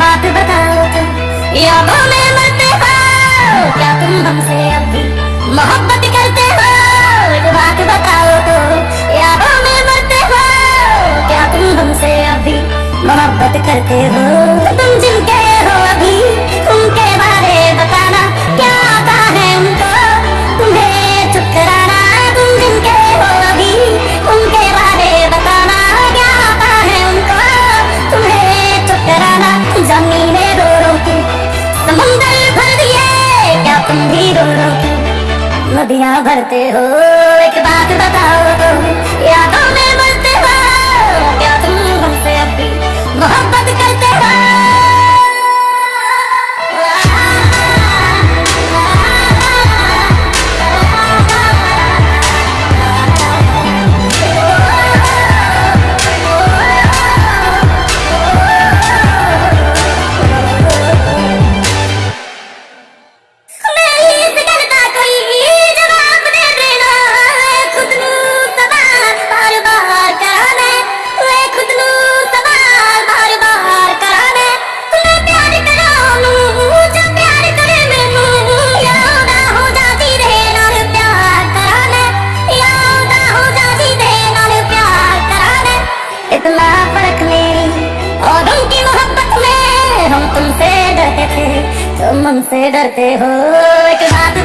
बात बताओ तुम। यादों में मरते हो। क्या तुम हमसे अब भी मोहब्बत करते हो? एक बात बताओ तो यादों में मरते हो। क्या तुम हमसे अब भी मोहब्बत करते हो? तुम नदियाँ भरते हो एक बात बताओ यादों में मरते तुम हमसे डरते हो एक बात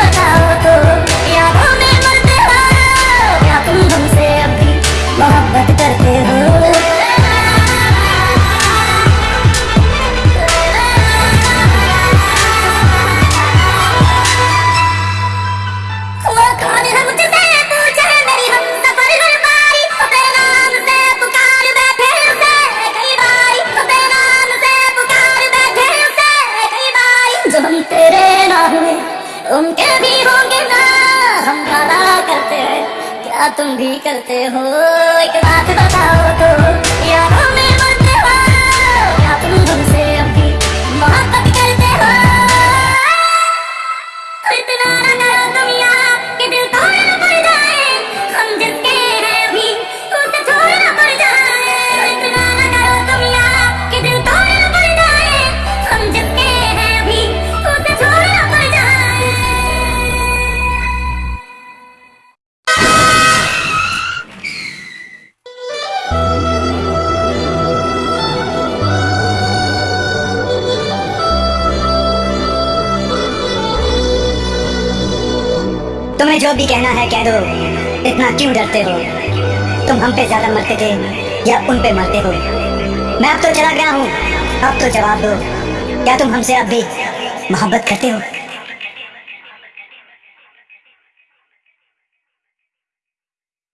उनके भी होंगे ना। हम करते हैं, क्या तुम भी करते हो? एक बात बताओ तो। तुम्हें जो भी कहना है कह दो। इतना क्यों डरते हो? तुम हम पे ज़्यादा मरते थे या उन पे मरते हो? मैं अब तो चला गया हूँ। अब तो जवाब दो। क्या तुम हमसे अब भी मोहब्बत करते हो?